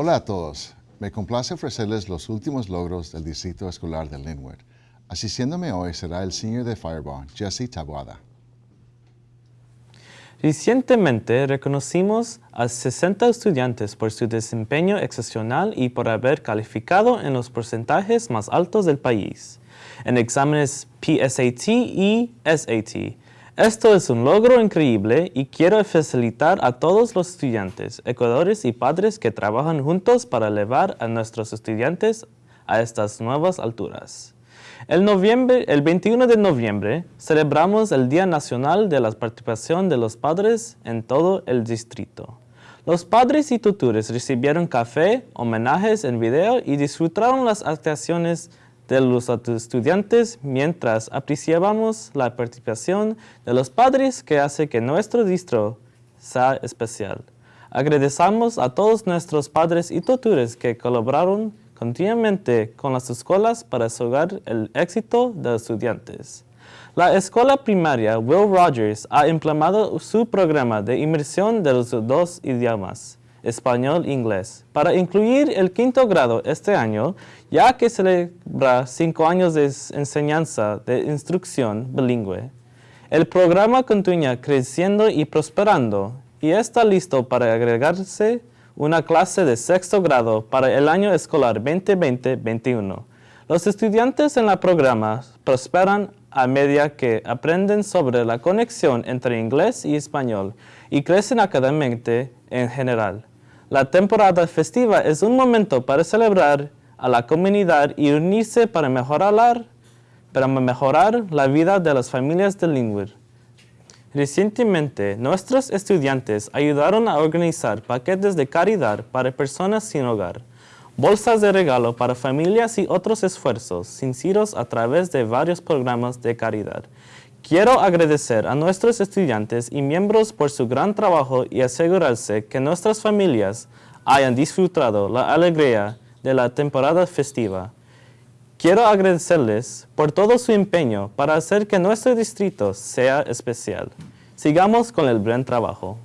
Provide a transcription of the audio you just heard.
Hola a todos. Me complace ofrecerles los últimos logros del Distrito Escolar de Linwood. Asistiéndome hoy será el senior de Fireball, Jesse Tabuada. Recientemente reconocimos a 60 estudiantes por su desempeño excepcional y por haber calificado en los porcentajes más altos del país, en exámenes PSAT y SAT, esto es un logro increíble y quiero facilitar a todos los estudiantes, ecuadores y padres que trabajan juntos para elevar a nuestros estudiantes a estas nuevas alturas. El, el 21 de noviembre celebramos el Día Nacional de la Participación de los Padres en todo el distrito. Los padres y tutores recibieron café, homenajes en video y disfrutaron las actuaciones de los estudiantes mientras apreciábamos la participación de los padres que hace que nuestro distro sea especial. Agradecemos a todos nuestros padres y tutores que colaboraron continuamente con las escuelas para asegurar el éxito de los estudiantes. La escuela primaria Will Rogers ha implementado su programa de inmersión de los dos idiomas español e inglés, para incluir el quinto grado este año, ya que celebra cinco años de enseñanza de instrucción bilingüe. El programa continúa creciendo y prosperando y está listo para agregarse una clase de sexto grado para el año escolar 2020-21. Los estudiantes en el programa prosperan a medida que aprenden sobre la conexión entre inglés y español y crecen académicamente en general. La temporada festiva es un momento para celebrar a la comunidad y unirse para mejorar, la vida de las familias de Linwood. Recientemente, nuestros estudiantes ayudaron a organizar paquetes de caridad para personas sin hogar, bolsas de regalo para familias y otros esfuerzos sinceros a través de varios programas de caridad. Quiero agradecer a nuestros estudiantes y miembros por su gran trabajo y asegurarse que nuestras familias hayan disfrutado la alegría de la temporada festiva. Quiero agradecerles por todo su empeño para hacer que nuestro distrito sea especial. Sigamos con el buen trabajo.